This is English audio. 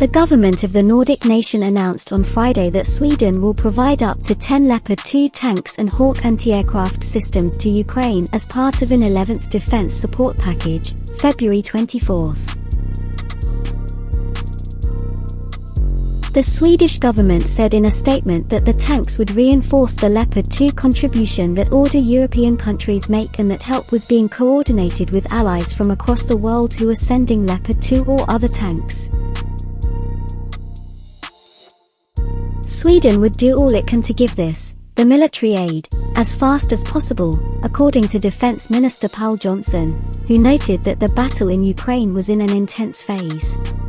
The government of the Nordic nation announced on Friday that Sweden will provide up to 10 Leopard 2 tanks and Hawk anti-aircraft systems to Ukraine as part of an 11th defense support package, February 24. The Swedish government said in a statement that the tanks would reinforce the Leopard 2 contribution that order European countries make and that help was being coordinated with allies from across the world who are sending Leopard 2 or other tanks. Sweden would do all it can to give this, the military aid, as fast as possible, according to Defense Minister Pål Jonson, who noted that the battle in Ukraine was in an intense phase.